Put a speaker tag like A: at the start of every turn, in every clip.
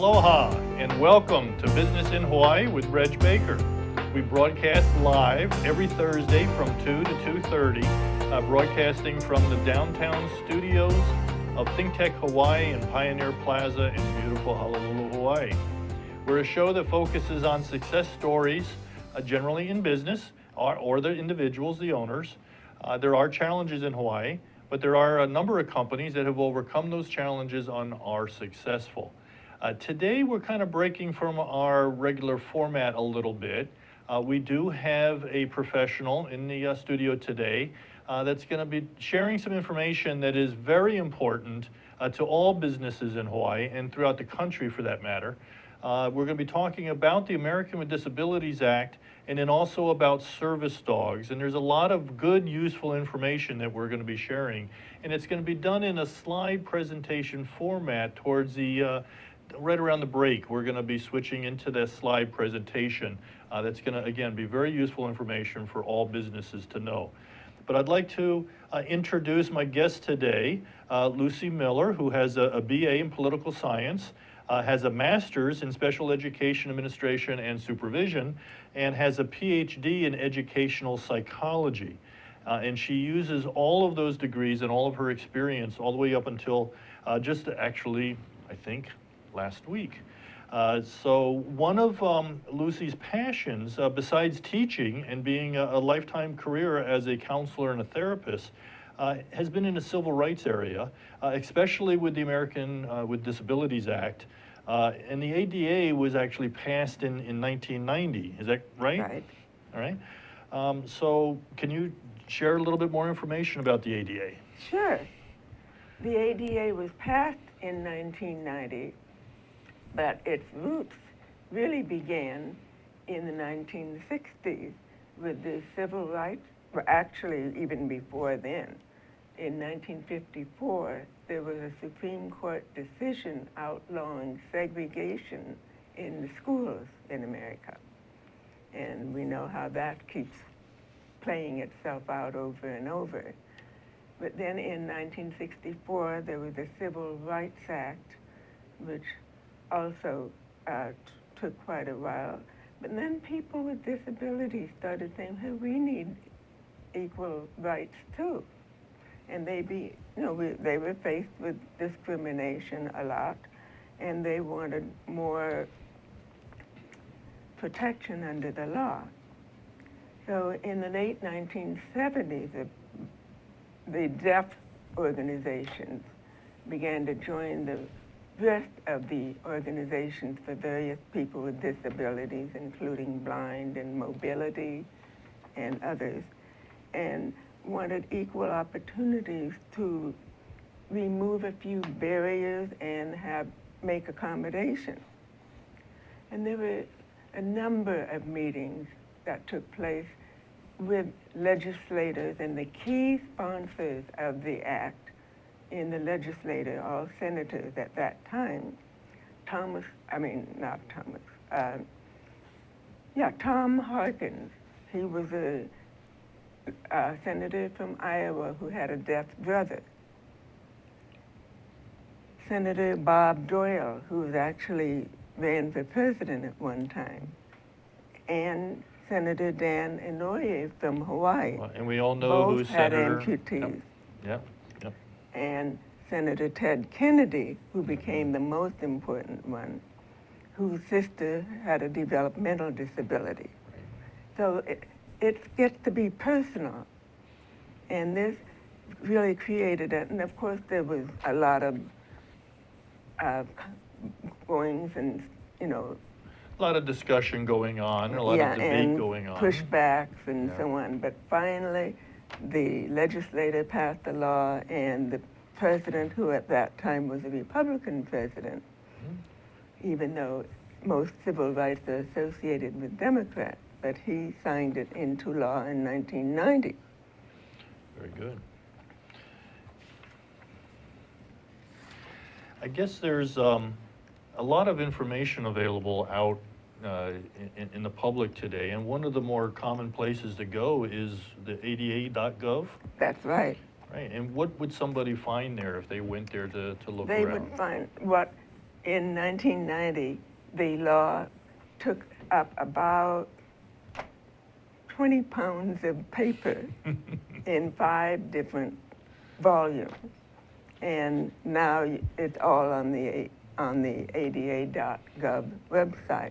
A: Aloha and welcome to Business in Hawaii with Reg Baker. We broadcast live every Thursday from 2 to 2.30, uh, broadcasting from the downtown studios of ThinkTech Hawaii and Pioneer Plaza in beautiful Honolulu, Hawaii. We're a show that focuses on success stories, uh, generally in business, or, or, the individuals, the owners. Uh, there are challenges in Hawaii, but there are a number of companies that have overcome those challenges and are successful. Uh, today, we're kind of breaking from our regular format a little bit. Uh, we do have a professional in the uh, studio today uh, that's going to be sharing some information that is very important uh, to all businesses in Hawaii and throughout the country for that matter. Uh, we're going to be talking about the American with Disabilities Act and then also about service dogs. And there's a lot of good, useful information that we're going to be sharing. And it's going to be done in a slide presentation format towards the right around the break, we're going to be switching into this slide presentation uh, that's going to, again, be very useful information for all businesses to know. But I'd like to uh, introduce my guest today, uh, Lucy Miller, who has a, a BA in political science, uh, has a master's in special education administration and supervision, and has a PhD in educational psychology. Uh, and she uses all of those degrees and all of her experience all the way up until uh, just actually, I think, last week. Uh, so one of um, Lucy's passions, uh, besides teaching and being a, a, lifetime career as a counselor and a therapist, uh, has been in the civil rights area, uh, especially with the American uh, with Disabilities Act. Uh, and the ADA was actually passed in, in 1990, is that right?
B: Right.
A: All right. Um, so can you share a little bit more information about the ADA?
B: Sure. The ADA was passed in 1990 but its roots really began in the 1960s with the civil rights, well, actually even before then. In 1954, there was a Supreme Court decision outlawing segregation in the schools in America. And we know how that keeps playing itself out over and over. But then in 1964, there was the Civil Rights Act, which also uh, took quite a while. But then people with disabilities started saying, hey, we need equal rights too. And they be, you know, we, they were faced with discrimination a lot, and they wanted more protection under the law. So in the late 1970s, the, the deaf organizations began to join the rest of the organizations for various people with disabilities, including blind and mobility and others, and wanted equal opportunities to remove a few barriers and have make accommodations. And there were a number of meetings that took place with legislators and the key sponsors of the act in the legislature, all senators at that time, Thomas, I mean, not Thomas, uh, yeah, Tom Harkins. He was a, a senator from Iowa who had a deaf brother. Senator Bob Dole, who was actually ran for president at one time, and Senator Dan Inouye from Hawaii.
A: Well, and we all know
B: Both
A: who's
B: had
A: Senator.
B: amputees.
A: Yep. yep
B: and Senator Ted Kennedy, who became the most important one, whose sister had a developmental disability. So it, it gets to be personal. And this really created it. And of course, there was a lot of uh, goings and, you know,
A: a lot of discussion going on, a lot
B: yeah,
A: of debate going on.
B: pushbacks and
A: Yeah.
B: so on. But finally, the legislature passed the law and the president, who at that time was a Republican president,
A: Mm-hmm.
B: even though most civil rights are associated with Democrats, but he signed it into law in 1990.
A: Very good. I guess there's um, a lot of information available out uh, in, in the public today, and one of the more common places to go is the ada.gov.
B: That's right.
A: Right, and what would somebody find there if they went there to, to look
B: They
A: around?
B: would find what in 1990, the law took up about 20 pounds of paper in five different volumes. And now it's all on the, on the ADA.gov website.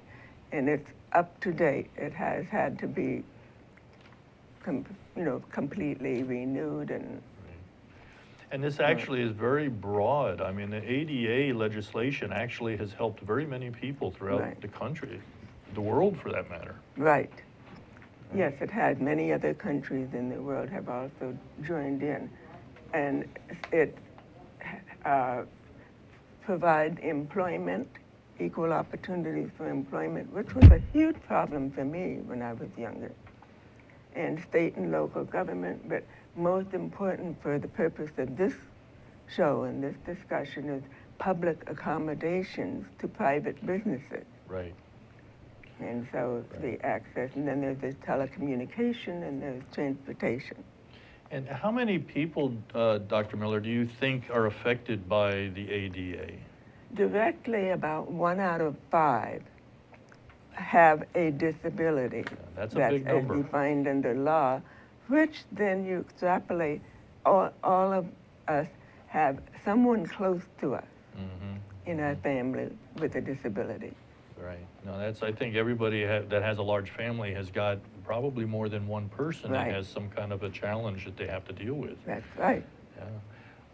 B: And it's up to date. It has had to be, you know, completely renewed and,
A: And this actually is very broad. I mean, the ADA legislation actually has helped very many people throughout
B: Right.
A: the country, the world for that matter.
B: right. Yes, it has. Many other countries in the world have also joined in. And it uh, provides employment, equal opportunities for employment, which was a huge problem for me when I was younger, and state and local government. But most important for the purpose of this show and this discussion is public accommodations to private businesses.
A: Right.
B: And so the access, and then there's the telecommunication and there's transportation.
A: And how many people, uh, Dr. Miller, do you think are affected by the ADA?
B: Directly, about one out of five have a disability.
A: that's a big number.
B: as defined under law, which then you extrapolate, all, all of us have someone close to us
A: Mm-hmm.
B: in our family with a disability.
A: Right. No, that's, I think everybody ha- that has a large family has got probably more than one person that has some kind of a challenge that they have to deal with.
B: That's right.
A: Yeah.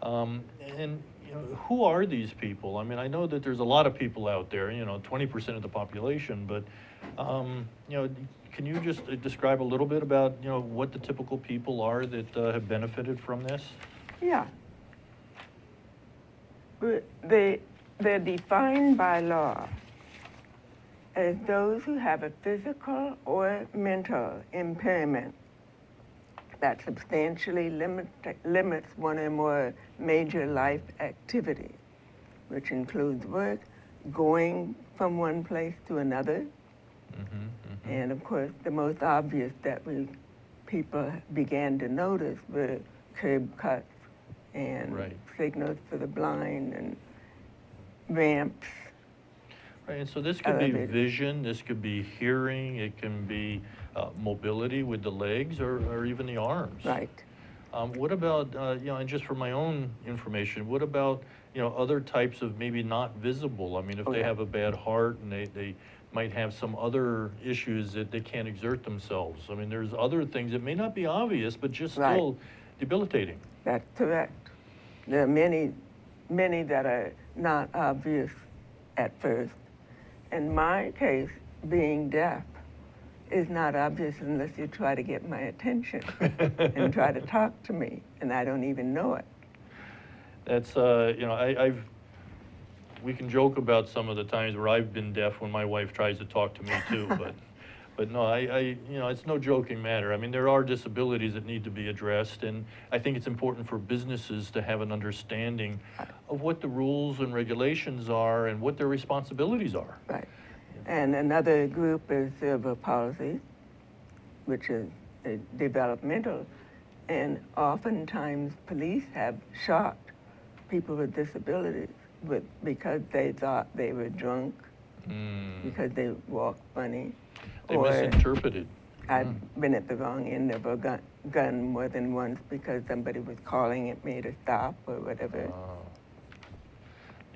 A: Um, and, you know, who are these people? I mean, I know that there's a lot of people out there, you know, 20% of the population, but, um, you know, can you just uh, describe a little bit about, you know, what the typical people are that uh, have benefited from this?
B: Yeah. They, they're defined by law as those who have a physical or mental impairment that substantially limit, limits one or more major life activities, which includes work, going from one place to another,
A: Mm-hmm,
B: and of course, the most obvious that we people began to notice were curb cuts and
A: Right.
B: signals for the blind and ramps.
A: Right, and so this could be vision, this could be hearing, it can be uh, mobility with the legs or, or even the arms.
B: Right.
A: Um, what about, uh, you know, and just for my own information, what about, you know, other types of maybe not visible? I mean, if
B: Oh,
A: they
B: yeah.
A: have a bad heart and they, they might have some other issues that they can't exert themselves. I mean, there's other things that may not be obvious, but just
B: Right.
A: still debilitating.
B: That's correct. There are many, many that are not obvious at first. In my case, being deaf is not obvious unless you try to get my attention and try to talk to me, and I don't even know it.
A: That's, uh, you know, I, I've, we can joke about some of the times where I've been deaf when my wife tries to talk to me too, but, but no, I, I, you know, it's no joking matter. I mean, there are disabilities that need to be addressed, and I think it's important for businesses to have an understanding of what the rules and regulations are and what their responsibilities are.
B: Right. And another group is cerebral palsy, which is developmental. And oftentimes police have shot people with disabilities with, because they thought they were drunk,
A: Mm,
B: because they walked funny.
A: They misinterpreted.
B: I've
A: Mm.
B: been at the wrong end of a gun, gun more than once because somebody was calling at me to stop or whatever.
A: Ah.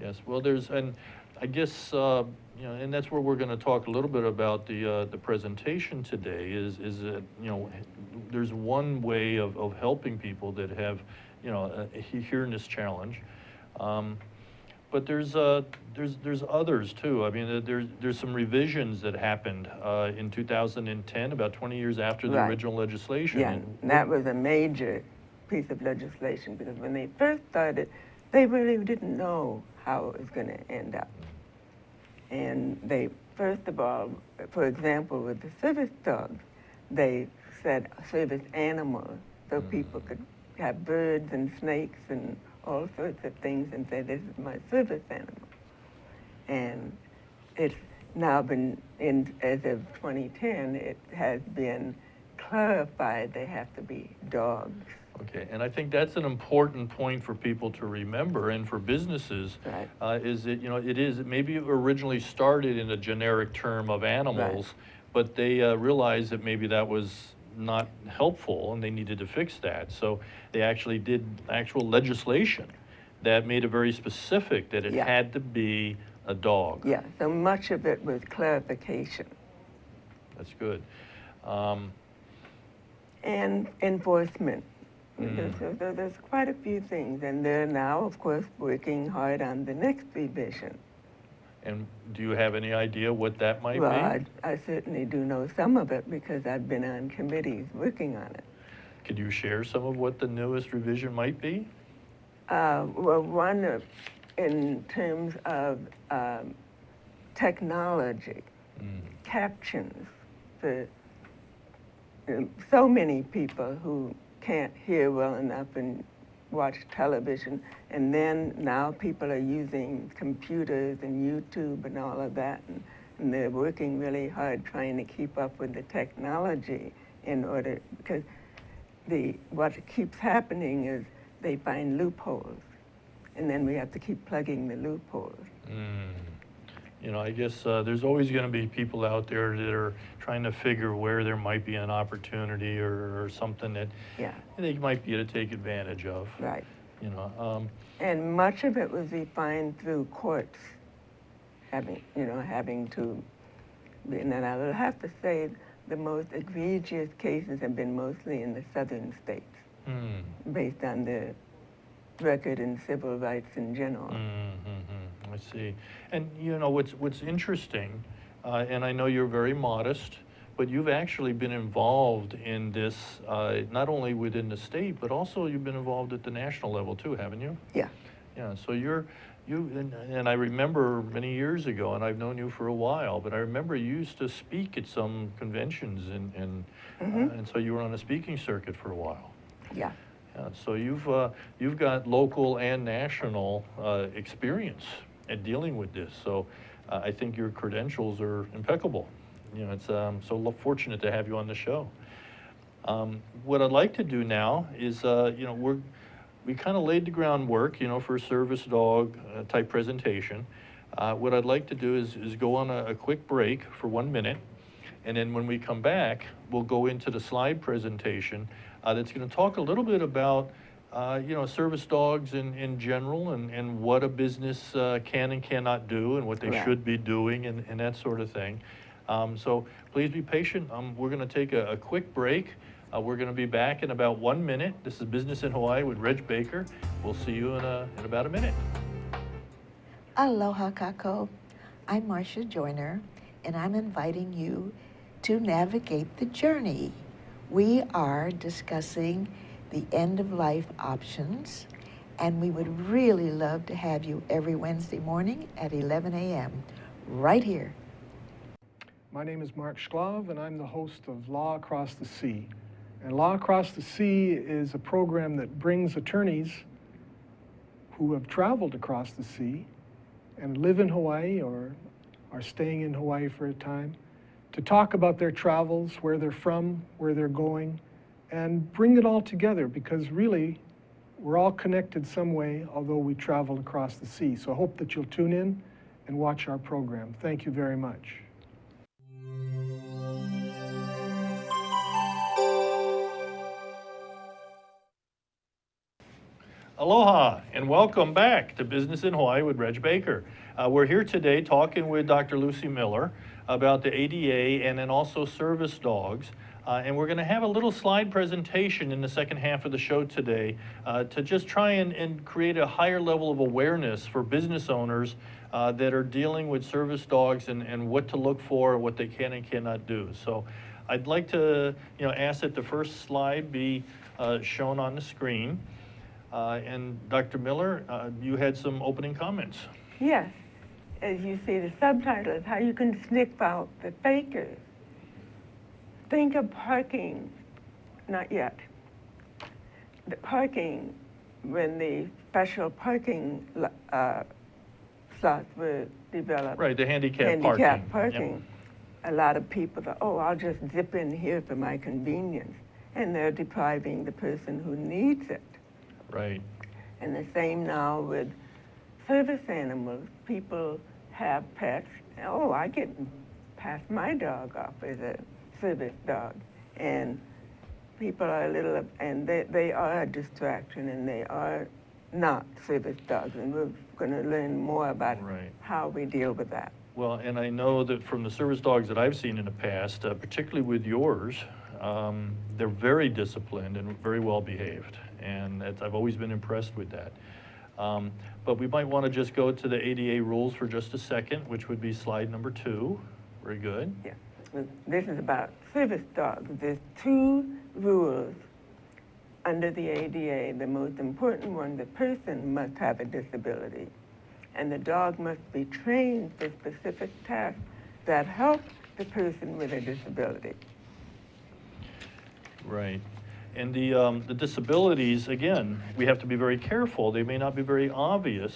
A: Yes, well, there's, and I guess, uh, you know, and that's where we're gonna talk a little bit about the, uh, the presentation today is, is that, you know, there's one way of, of helping people that have, you know, hearing this challenge. Um, But there's, uh, there's, there's others too. I mean, there's, there's some revisions that happened, uh, in two thousand and ten, about twenty years after the
B: Right.
A: original legislation.
B: Yeah,
A: And
B: and that was a major piece of legislation because when they first started, they really didn't know how it was going to end up. And they, first of all, for example, with the service dogs, they said service animals so mm. people could have birds and snakes and all sorts of things and say, this is my service animal. And it's now been, in, as of 2010, it has been clarified they have to be dogs.
A: Okay, and I think that's an important point for people to remember and for businesses.
B: Right.
A: Uh, is that, you know, it is, maybe it originally started in a generic term of animals, but they uh, realized that maybe that was not helpful and they needed to fix that. So they actually did actual legislation that made it very specific that it
B: Yeah.
A: had to be a dog.
B: Yeah, so much of it was clarification
A: That's good. Um,
B: and enforcement.
A: Mm.
B: there- there- there's quite a few things, and they're now, of course, working hard on the next revision.
A: And do you have any idea what that might
B: Well,
A: be?
B: I, I certainly do know some of it because I've been on committees working on it.
A: Could you share some of what the newest revision might be?
B: Uh, well, one of, in terms of um, technology,
A: Mm.
B: captions for um, so many people who can't hear well enough and watch television. And then now people are using computers and YouTube and all of that. And, and they're working really hard trying to keep up with the technology in order, because the, what keeps happening is they find loopholes. And then we have to keep plugging the loopholes.
A: Mm. You know, I guess uh, there's always going to be people out there that are trying to figure where there might be an opportunity or, or something that
B: Yeah,
A: they might be able to take advantage of.
B: right.
A: You know, um,
B: And much of it was refined through courts, having, you know, having to, and then I will have to say, the most egregious cases have been mostly in the southern states,
A: mm,
B: based on the record in civil rights in general.
A: mm, mm, mm, I see. And you know, what's what's interesting, uh, and I know you're very modest, but you've actually been involved in this uh, not only within the state, but also you've been involved at the national level too, haven't you?
B: Yeah,
A: Yeah, so you're, you, and, and I remember many years ago, and I've known you for a while, but I remember you used to speak at some conventions and, and, uh, and so you were on a speaking circuit for a while.
B: yeah,
A: Yeah, so you've, uh, you've got local and national, uh, experience at dealing with this, so, uh, I think your credentials are impeccable. You know, it's, um, so fortunate to have you on the show. Um, what I'd like to do now is, uh, you know, we're, we kind of laid the groundwork, you know, for a service dog uh, type presentation. Uh, what I'd like to do is, is go on a, a quick break for one minute. And then when we come back, we'll go into the slide presentation uh, that's going to talk a little bit about, uh, you know, service dogs in, in general and, and what a business uh, can and cannot do and what they
B: Right.
A: should be doing and, and that sort of thing. Um, so please be patient. Um, we're going to take a, a quick break. Uh, we're going to be back in about one minute. This is Business in Hawaii with Reg Baker. We'll see you in, a, in about a minute.
C: Aloha Kako. I'm Marcia Joyner, and I'm inviting you to navigate the journey. We are discussing the end of life options, and we would really love to have you every Wednesday morning at 11 a.m. right here.
D: My name is Mark Shklov, and I'm the host of Law Across the Sea. And Law Across the Sea is a program that brings attorneys who have traveled across the sea and live in Hawaii or are staying in Hawaii for a time to talk about their travels, where they're from, where they're going, and bring it all together because really we're all connected some way, although we travel across the sea. So I hope that you'll tune in and watch our program. Thank you very much.
A: Aloha and welcome back to Business in Hawaii with Reg Baker. Uh, we're here today talking with Dr. Lucy Miller about the ADA and then also service dogs. Uh, and we're going to have a little slide presentation in the second half of the show today uh, to just try and, and create a higher level of awareness for business owners uh, that are dealing with service dogs and, and what to look for what they can and cannot do. So I'd like to you know, ask that the first slide be uh, shown on the screen. Uh, And Dr. Miller, uh, you had some opening comments.
B: yes. As you see, the subtitle is How You Can Sniff Out the Fakers. Think of parking, not yet. The parking, when the special parking uh, slots were developed.
A: Right, the handicap parking.
B: handicap
A: Yep.
B: parking. A lot of people thought, oh, I'll just zip in here for my convenience. and they're depriving the person who needs it.
A: Right.
B: And the same now with service animals. People have pets. Oh, I get pass my dog off as a service dog, and people are a little, and they, they are a distraction, and they are not service dogs, and we're going to learn more about
A: Right.
B: how we deal with that.
A: Well, and I know that from the service dogs that I've seen in the past, uh, particularly with yours, um, they're very disciplined and very well behaved. And I've always been impressed with that. Um, but we might want to just go to the ADA rules for just a second, which would be slide number two. Very good.
B: Yeah. This is about service dogs. There's two rules under the ADA. The most important one, the person must have a disability. And the dog must be trained for specific tasks that help the person with a disability.
A: Right. And the, um, the disabilities, again, we have to be very careful. They may not be very obvious.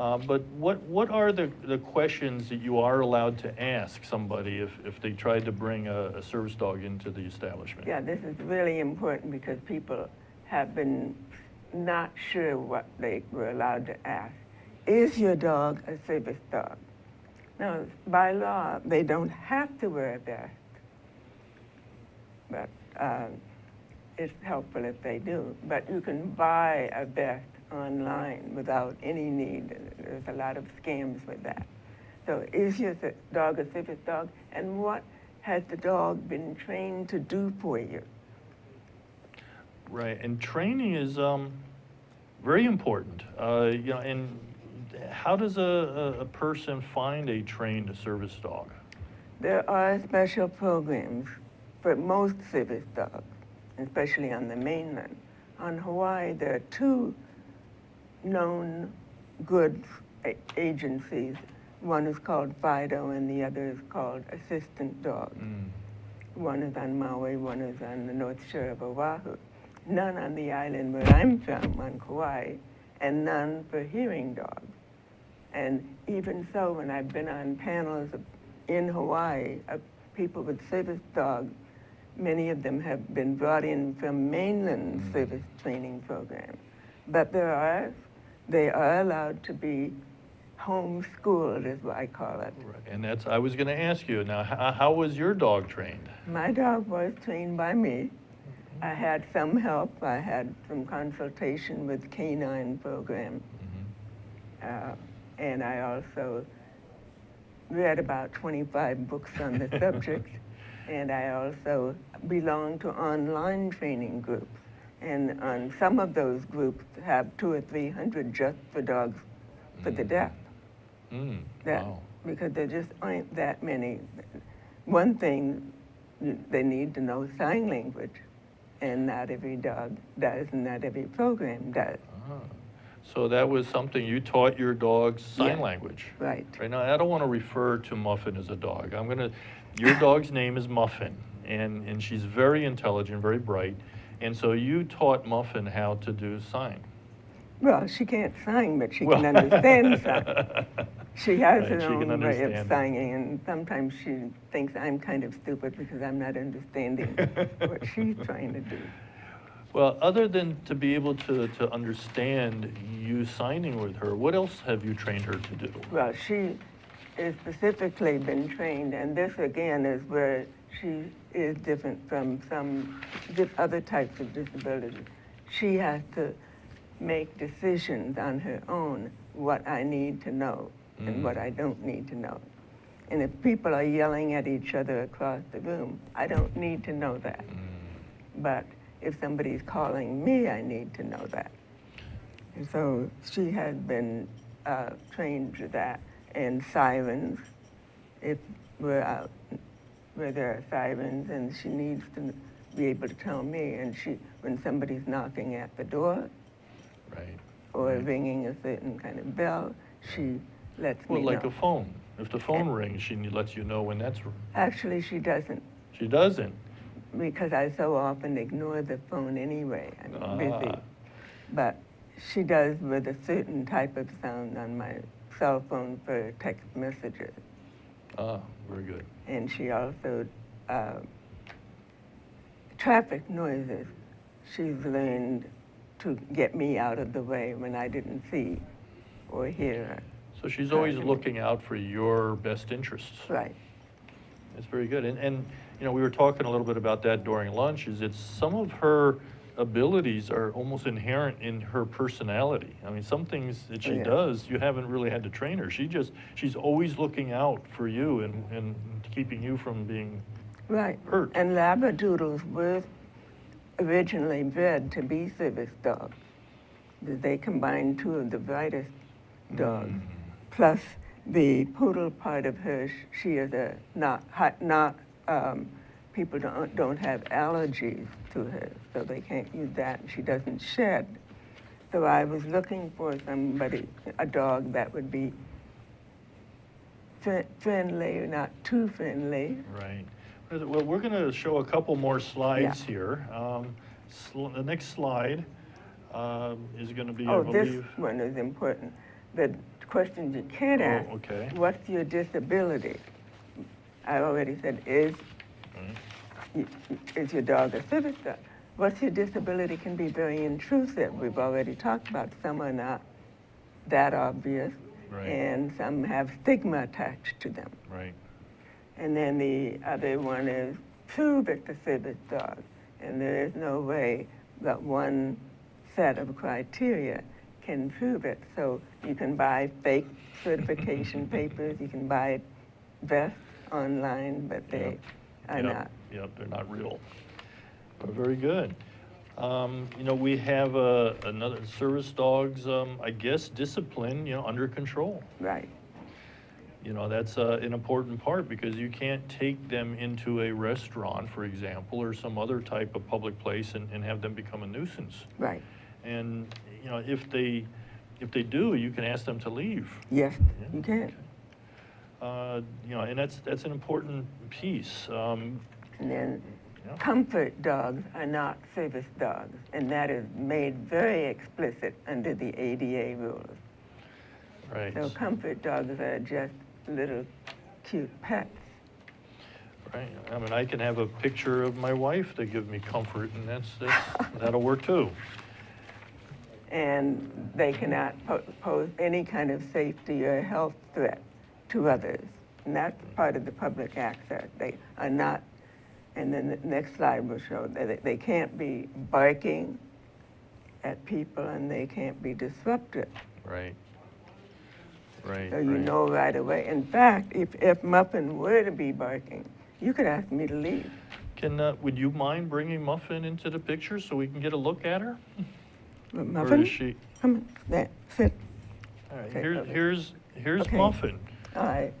A: Uh, but what, what are the, the questions that you are allowed to ask somebody if, if they tried to bring a, a service dog into the establishment?
B: Yeah, this is really important because people have been not sure what they were allowed to ask. Is your dog a service dog? Now, by law, they don't have to wear a vest, but um, it's helpful if they do. But you can buy a vest online without any need. There's a lot of scams with that. So is your dog a service dog? And what has the dog been trained to do for you?
A: Right, and training is um, very important. Uh, you know, and how does a, a, a person find a trained service dog?
B: There are special programs for most service dogs, especially on the mainland. On Hawaii, there are two known goods agencies. One is called FIDO and the other is called Assistance Dog.
A: Mm.
B: One is on Maui, one is on the north shore of Oahu. None on the island where I'm from, on Kauai, and none for hearing dogs. And even so, when I've been on panels of, in Hawaii of people with service dogs, many of them have been brought in from mainland
A: Mm.
B: service training programs. But there are, they are allowed to be homeschooled, is what I call it.
A: Right. And that's, I was going to ask you, now, how, how was your dog trained?
B: My dog was trained by me. I had some help. I had some consultation with canine program.
A: Mhm.
B: Uh, and I also read about 25 books on the subject. And I also belong to online training groups. And on some of those groups have two or 300 just for dogs for the
A: Mm.
B: deaf.
A: Mm.
B: That,
A: Wow.
B: Because there just aren't that many. One thing, they need to know sign language. And not every dog does, and not every program does.
A: Ah. So that was something you taught your dogs sign
B: Yeah.
A: language?
B: Right.
A: Right now, I don't want to refer to Muffin as a dog. I'm going to, your dog's name is Muffin, and, and she's very intelligent, very bright. And so you taught Muffin how to do sign.
B: Well, she can't sign, but she
A: Well-
B: can understand sign. She has
A: Right,
B: her own way of signing, and sometimes she thinks I'm kind of stupid because I'm not understanding what she's trying to do.
A: Well, other than to be able to, to understand you signing with her, what else have you trained her to do?
B: Well, she is specifically been trained, and this again is where she is different from some other types of disabilities. She has to make decisions on her own what I need to know
A: Mm.
B: and what I don't need to know. And if people are yelling at each other across the room, I don't need to know that.
A: Mm.
B: But if somebody's calling me, I need to know that. And so she has been uh, trained to that. And sirens, if we're out where there are sirens, and she needs to be able to tell me. And she, when somebody's knocking at the door
A: Right.
B: or
A: Right.
B: ringing a certain kind of bell, she lets
A: Well,
B: me
A: like
B: know.
A: Well, like a phone. If the phone rings, she lets you know when that's,
B: Actually, she doesn't
A: she doesn't.
B: because I so often ignore the phone anyway. I'm busy.
A: Ah.
B: But she does with a certain type of sound on my cell phone for text messages.
A: Ah, very good.
B: And she also uh, traffic noises, she's learned to get me out of the way when I didn't see or hear her.
A: So she's always
B: Right.
A: looking out for your best interests.
B: Right.
A: That's very good. And, and, you know, we were talking a little bit about that during lunch, is it's some of her abilities are almost inherent in her personality. I mean, some things that she
B: Yeah.
A: does, you haven't really had to train her. She just, she's always looking out for you and, and keeping you from being
B: Right.
A: hurt.
B: And Labradoodles were originally bred to be service dogs. They combined two of the brightest dogs. Plus, the poodle part of her, she is a not, hot- not, um, people don't, don't have allergies to her, so they can't use that. She doesn't shed. So I was looking for somebody, a dog that would be fri- friendly, not too friendly,
A: Right. Well, we're going to show a couple more slides here. Um, sl- The next slide um, is going to be, I
B: Oh, this one is important. The questions you can't
A: Oh,
B: ask.
A: okay.
B: What's your disability? I already said, is, is your dog a dog? What's your disability can be very intrusive. We've already talked about some are not that obvious.
A: Right.
B: And some have stigma attached to them.
A: Right.
B: And then the other one is prove it's a service dog. And there is no way that one set of criteria can prove it. So you can buy fake certification papers, you can buy vests online, but they are
A: Yep,
B: not.
A: Yep, they're not real. But very good. Um, You know, we have uh, another, service dogs, um, I guess, discipline, you know, under control.
B: Right,
A: You know, that's uh, an important part because you can't take them into a restaurant, for example, or some other type of public place and, and have them become a nuisance.
B: right.
A: And, you know, if they, if they do, you can ask them to leave.
B: Yes,
A: Yeah.
B: you can.
A: Uh, You know, and that's, that's an important piece. Um,
B: And then
A: Yeah.
B: comfort dogs are not service dogs. And that is made very explicit under the ADA rules.
A: Right.
B: So comfort dogs are just little cute pets.
A: Right, I mean, I can have a picture of my wife to give me comfort, and that's, that's, that'll work too.
B: And they cannot po- pose any kind of safety or health threat to others. And that's part of the public access. They are not, and then the next slide will show that they- they can't be barking at people and they can't be disruptive.
A: Right. Right,
B: So you
A: right.
B: know right away. In fact, if, if Muffin were to be barking, you could ask me to leave.
A: Can, uh, would you mind bringing Muffin into the picture so we can get a look at her?
B: Muffin,
A: is she,
B: come on, there, sit.
A: all right,
B: Okay,
A: here's,
B: okay.
A: here's, here's
B: Okay.
A: Muffin.
B: Right.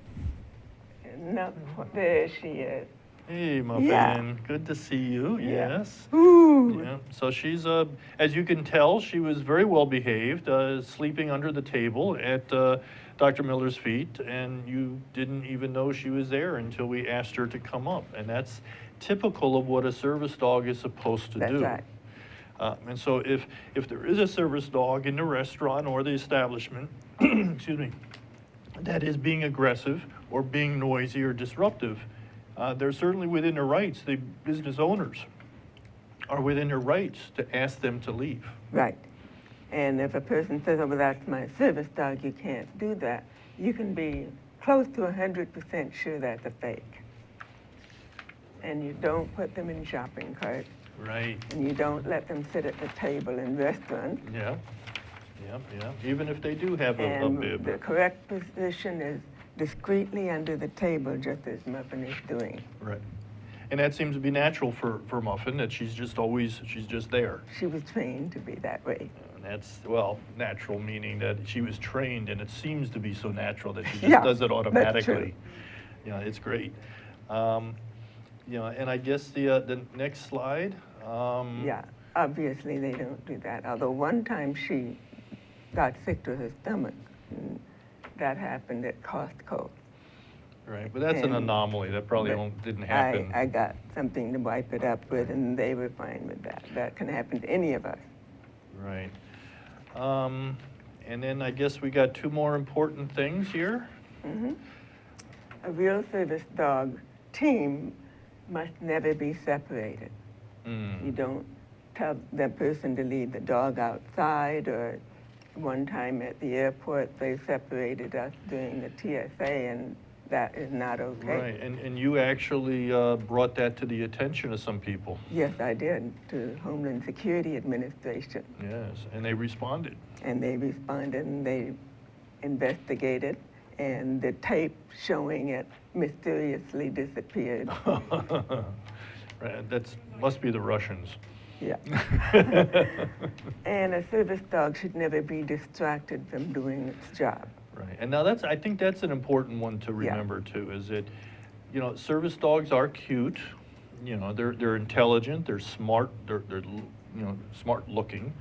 B: No, there she is.
A: Hey, Muffin,
B: Yeah.
A: good to see you,
B: Yeah.
A: yes.
B: Ooh.
A: Yeah, so she's, uh, as you can tell, she was very well behaved, uh, sleeping under the table at uh, Dr. Miller's feet, and you didn't even know she was there until we asked her to come up. And that's typical of what a service dog is supposed to
B: That's
A: do.
B: right.
A: Uh, and so if, if there is a service dog in the restaurant or the establishment, excuse me, that is being aggressive or being noisy or disruptive, uh, they're certainly within their rights, the business owners are within their rights to ask them to leave.
B: Right. And if a person says, oh, well, that's my service dog, you can't do that, you can be close to 100% sure that's a fake. And you don't put them in shopping carts,
A: Right.
B: and you don't let them sit at the table in restaurants.
A: Yeah, yeah, yeah, even if they do have a, a
B: And the correct position is discreetly under the table, just as Muffin is doing.
A: Right. And that seems to be natural for, for Muffin, that she's just always, she's just there.
B: She was trained to be that way.
A: And that's, well, natural meaning that she was trained and it seems to be so natural that she just
B: Yeah,
A: does it automatically. You know, it's great. Um, you know, and I guess the, uh, the next slide. um,
B: Yeah, obviously they don't do that. Although one time she got sick to her stomach. and That happened at Costco.
A: Right, but that's an
B: And-
A: anomaly. That probably
B: But
A: don't, didn't happen.
B: I got something to wipe it up with, and they were fine with that. That can happen to any of us.
A: Right. Um, and then I guess we got two more important things here.
B: Mhm. A real service dog team must never be separated.
A: Mm.
B: You don't tell that person to leave the dog outside or one time at the airport, they separated us during the TSA and that is not okay.
A: Right, and, and you actually uh, brought that to the attention of some people.
B: Yes, I did, to Homeland Security Administration.
A: Yes, and they responded.
B: And they responded and they investigated and the tape showing it mysteriously disappeared.
A: Right, That's, must be the Russians.
B: Yeah. And a service dog should never be distracted from doing its job.
A: Right, and now that's, I think that's an important one to
B: Yeah.
A: remember too, is that, you know, service dogs are cute, you know, they're, they're intelligent, they're smart, they're, they're, you know, smart looking,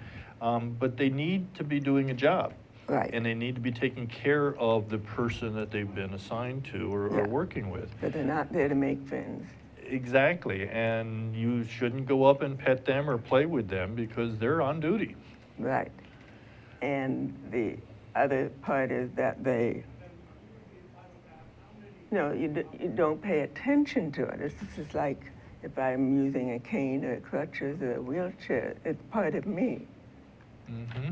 A: um, but they need to be doing a job.
B: Right.
A: And they need to be taking care of the person that they've been assigned to or, or working with.
B: But they're not there to make friends.
A: Exactly, and you shouldn't go up and pet them or play with them because they're on duty.
B: Right. And the other part is that they, no, you, d- you don't pay attention to it. It's just like if I'm using a cane or crutches or a wheelchair, it's part of me.
A: hmm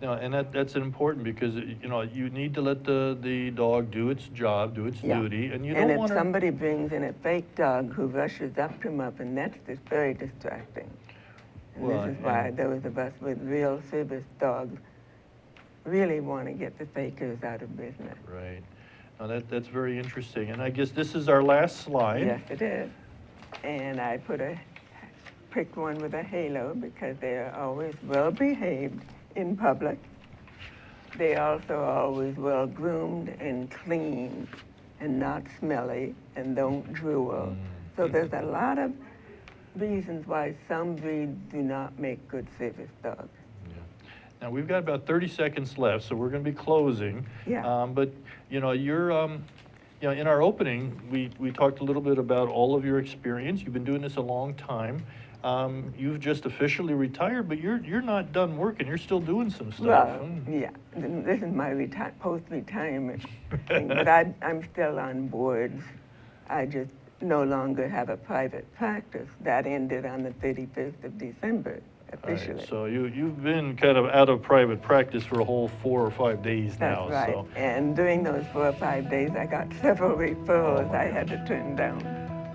A: No, and that, that's important because, uh, you know, you need to let the, the dog do its job, do its
B: Yeah.
A: duty, and you
B: and
A: don't
B: if
A: want to.
B: somebody brings in a fake dog who rushes up to him up, and that's just very distracting. And
A: Well,
B: this is why
A: and-
B: those of us with real service dogs really want to get the fakers out of business.
A: Right. Now, that, that's very interesting, and I guess this is our last slide.
B: Yes, it is. And I put a, picked one with a halo because they are always well behaved in public. They also are always well groomed and clean and not smelly and don't drool. So there's a lot of reasons why some breeds do not make good service dogs.
A: Yeah. Now, we've got about 30 seconds left, so we're going to be closing.
B: Yeah.
A: Um, But, you know, you're, um, you know, in our opening, we, we talked a little bit about all of your experience. You've been doing this a long time. Um, You've just officially retired, but you're, you're not done working. You're still doing some stuff.
B: Well,
A: Mm.
B: yeah, this is my reti- post-retirement thing, but I, I'm still on boards. I just no longer have a private practice. That ended on the 31st of December
A: All right,
B: officially.
A: So you, you've been kind of out of private practice for a whole four or five days now,
B: That's right.
A: so.
B: And during those four or five days, I got several referrals
A: Oh,
B: I had to turn down.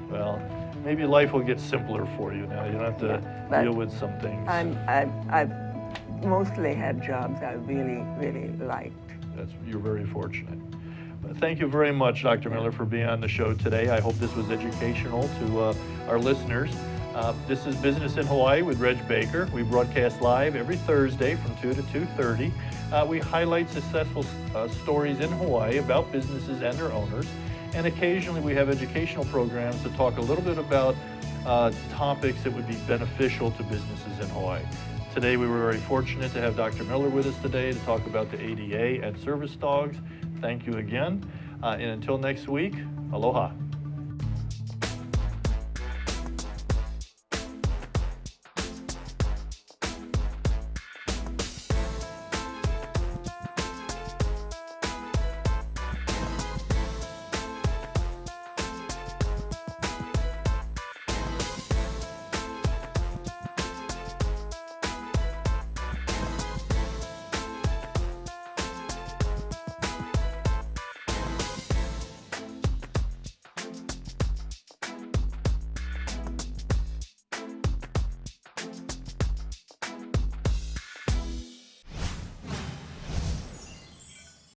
A: Well, maybe life will get simpler for you now. You don't have to
B: Yeah,
A: deal with some things.
B: I'm, I've, I've mostly had jobs I really, really liked.
A: That's, you're very fortunate. But Thank you very much, Dr. Miller, for being on the show today. I hope this was educational to uh, our listeners. Uh, This is Business in Hawaii with Reg Baker. We broadcast live every Thursday from 2 to 2.30. Uh, We highlight successful uh, stories in Hawaii about businesses and their owners. And occasionally we have educational programs to talk a little bit about uh, topics that would be beneficial to businesses in Hawaii. Today, we were very fortunate to have Dr. Miller with us today to talk about the ADA and service dogs. Thank you again. Uh, and until next week, aloha.